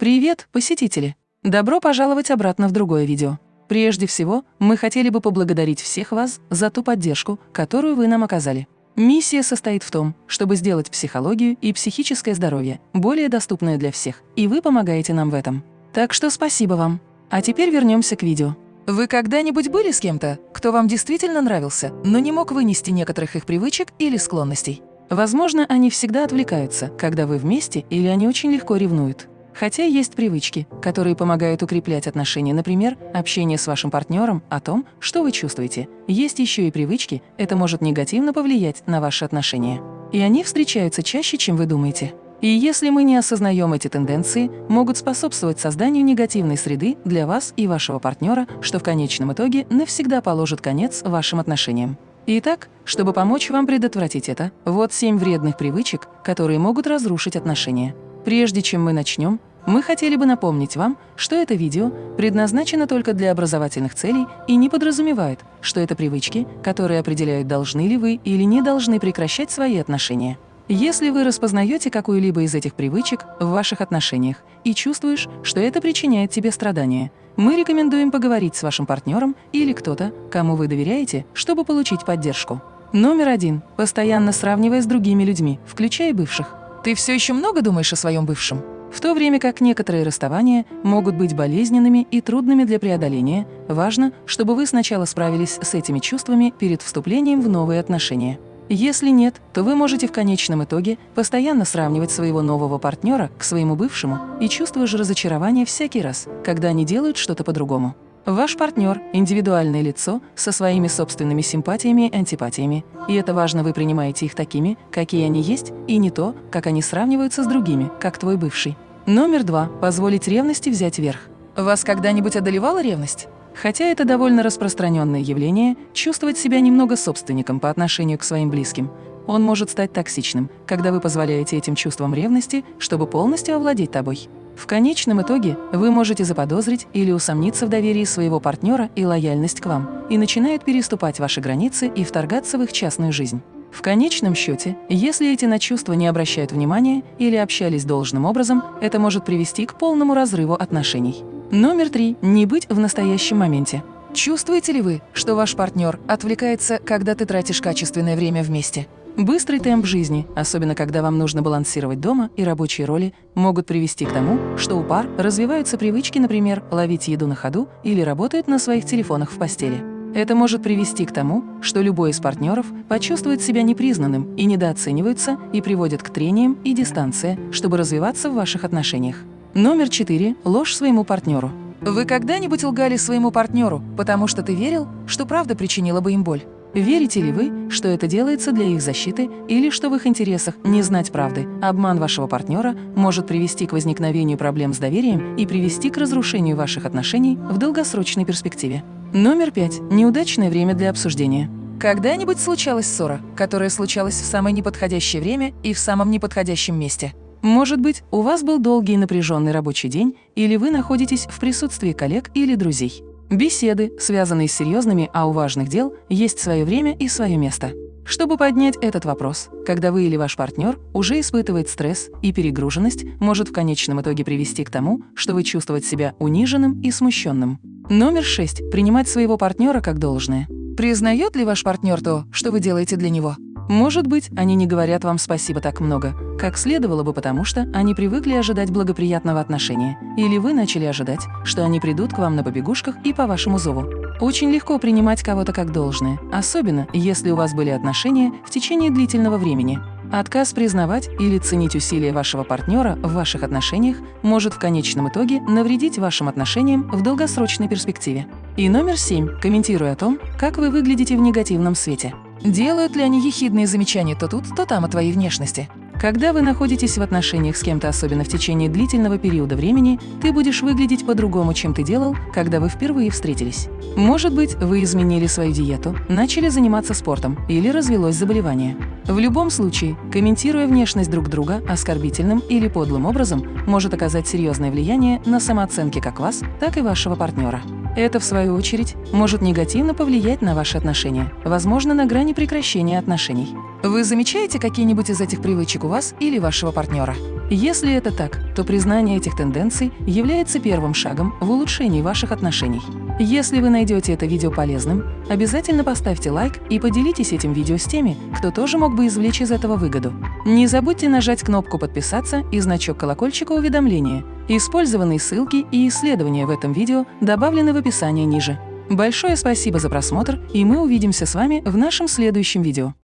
Привет, посетители! Добро пожаловать обратно в другое видео. Прежде всего, мы хотели бы поблагодарить всех вас за ту поддержку, которую вы нам оказали. Миссия состоит в том, чтобы сделать психологию и психическое здоровье более доступное для всех, и вы помогаете нам в этом. Так что спасибо вам. А теперь вернемся к видео. Вы когда-нибудь были с кем-то, кто вам действительно нравился, но не мог вынести некоторых их привычек или склонностей? Возможно, они всегда отвлекаются, когда вы вместе, или они очень легко ревнуют. Хотя есть привычки, которые помогают укреплять отношения, например, общение с вашим партнером о том, что вы чувствуете. Есть еще и привычки, это может негативно повлиять на ваши отношения. И они встречаются чаще, чем вы думаете. И если мы не осознаем эти тенденции, могут способствовать созданию негативной среды для вас и вашего партнера, что в конечном итоге навсегда положит конец вашим отношениям. Итак, чтобы помочь вам предотвратить это, вот семь вредных привычек, которые могут разрушить отношения. Прежде чем мы начнем, мы хотели бы напомнить вам, что это видео предназначено только для образовательных целей и не подразумевает, что это привычки, которые определяют, должны ли вы или не должны прекращать свои отношения. Если вы распознаете какую-либо из этих привычек в ваших отношениях и чувствуешь, что это причиняет тебе страдания, мы рекомендуем поговорить с вашим партнером или кто-то, кому вы доверяете, чтобы получить поддержку. Номер один. Постоянно сравнивая с другими людьми, включая бывших. Ты все еще много думаешь о своем бывшем? В то время как некоторые расставания могут быть болезненными и трудными для преодоления, важно, чтобы вы сначала справились с этими чувствами перед вступлением в новые отношения. Если нет, то вы можете в конечном итоге постоянно сравнивать своего нового партнера к своему бывшему и чувствуешь разочарование всякий раз, когда они делают что-то по-другому. Ваш партнер – индивидуальное лицо со своими собственными симпатиями и антипатиями, и это важно, вы принимаете их такими, какие они есть, и не то, как они сравниваются с другими, как твой бывший. Номер два – позволить ревности взять верх. Вас когда-нибудь одолевала ревность? Хотя это довольно распространенное явление, чувствовать себя немного собственником по отношению к своим близким. Он может стать токсичным, когда вы позволяете этим чувствам ревности, чтобы полностью овладеть тобой. В конечном итоге вы можете заподозрить или усомниться в доверии своего партнера и лояльность к вам, и начинают переступать ваши границы и вторгаться в их частную жизнь. В конечном счете, если эти на чувства не обращают внимания или общались должным образом, это может привести к полному разрыву отношений. Номер три. Не быть в настоящем моменте. Чувствуете ли вы, что ваш партнер отвлекается, когда ты тратишь качественное время вместе? Быстрый темп жизни, особенно когда вам нужно балансировать дома и рабочие роли, могут привести к тому, что у пар развиваются привычки, например, ловить еду на ходу или работать на своих телефонах в постели. Это может привести к тому, что любой из партнеров почувствует себя непризнанным и недооценивается и приводит к трениям и дистанции, чтобы развиваться в ваших отношениях. Номер четыре. Ложь своему партнеру. Вы когда-нибудь лгали своему партнеру, потому что ты верил, что правда причинила бы им боль? Верите ли вы, что это делается для их защиты или что в их интересах не знать правды? Обман вашего партнера может привести к возникновению проблем с доверием и привести к разрушению ваших отношений в долгосрочной перспективе. Номер пять. Неудачное время для обсуждения. Когда-нибудь случалась ссора, которая случалась в самое неподходящее время и в самом неподходящем месте? Может быть, у вас был долгий и напряженный рабочий день, или вы находитесь в присутствии коллег или друзей. Беседы, связанные с серьезными, а у важных дел, есть свое время и свое место. Чтобы поднять этот вопрос, когда вы или ваш партнер уже испытывает стресс и перегруженность, может в конечном итоге привести к тому, что вы чувствуете себя униженным и смущенным. Номер шесть. Принимать своего партнера как должное. Признает ли ваш партнер то, что вы делаете для него? Может быть, они не говорят вам спасибо так много, как следовало бы, потому что они привыкли ожидать благоприятного отношения, или вы начали ожидать, что они придут к вам на побегушках и по вашему зову. Очень легко принимать кого-то как должное, особенно если у вас были отношения в течение длительного времени. Отказ признавать или ценить усилия вашего партнера в ваших отношениях может в конечном итоге навредить вашим отношениям в долгосрочной перспективе. И номер семь. Комментируя о том, как вы выглядите в негативном свете. Делают ли они ехидные замечания то тут, то там о твоей внешности? Когда вы находитесь в отношениях с кем-то, особенно в течение длительного периода времени, ты будешь выглядеть по-другому, чем ты делал, когда вы впервые встретились. Может быть, вы изменили свою диету, начали заниматься спортом или развелось заболевание. В любом случае, комментируя внешность друг друга оскорбительным или подлым образом, может оказать серьезное влияние на самооценки как вас, так и вашего партнера. Это, в свою очередь, может негативно повлиять на ваши отношения, возможно, на грани прекращения отношений. Вы замечаете какие-нибудь из этих привычек у вас или вашего партнера? Если это так, то признание этих тенденций является первым шагом в улучшении ваших отношений. Если вы найдете это видео полезным, обязательно поставьте лайк и поделитесь этим видео с теми, кто тоже мог бы извлечь из этого выгоду. Не забудьте нажать кнопку «Подписаться» и значок колокольчика уведомления. Использованные ссылки и исследования в этом видео добавлены в описании ниже. Большое спасибо за просмотр, и мы увидимся с вами в нашем следующем видео.